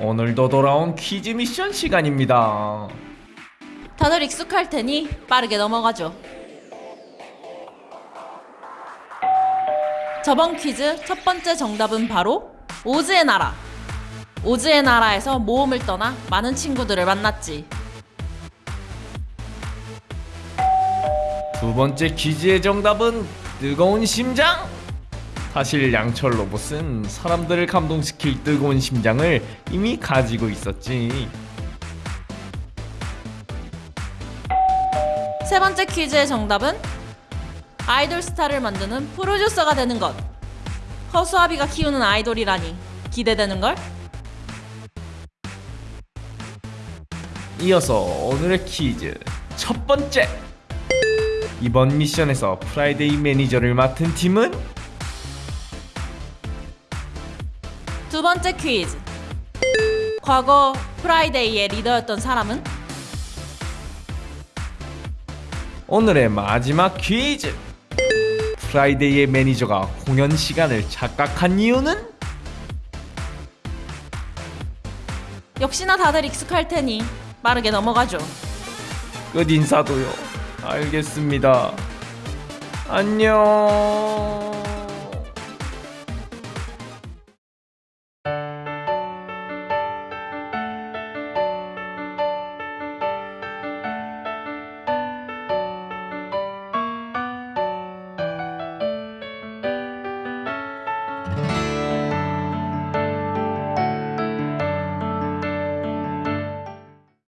오늘도 돌아온 퀴즈 미션 시간입니다. 다들 익숙할 테니 빠르게 넘어가죠. 저번 퀴즈 첫 번째 정답은 바로 오즈의 나라. 오즈의 나라에서 모험을 떠나 많은 친구들을 만났지. 두 번째 퀴즈의 정답은 뜨거운 심장. 사실 양철 로봇은 사람들을 감동시킬 뜨거운 심장을 이미 가지고 있었지. 세 번째 퀴즈의 정답은 아이돌 스타를 만드는 프로듀서가 되는 것. 허수아비가 키우는 아이돌이라니 기대되는 걸? 이어서 오늘의 퀴즈 첫 번째. 이번 미션에서 프라이데이 매니저를 맡은 팀은 두 번째 퀴즈. 과거 프라이데이의 리더였던 사람은 오늘의 마지막 퀴즈. 프라이데이의 매니저가 공연 시간을 착각한 이유는 역시나 다들 익숙할 테니 빠르게 넘어가죠. 끝 인사도요. 알겠습니다. 안녕.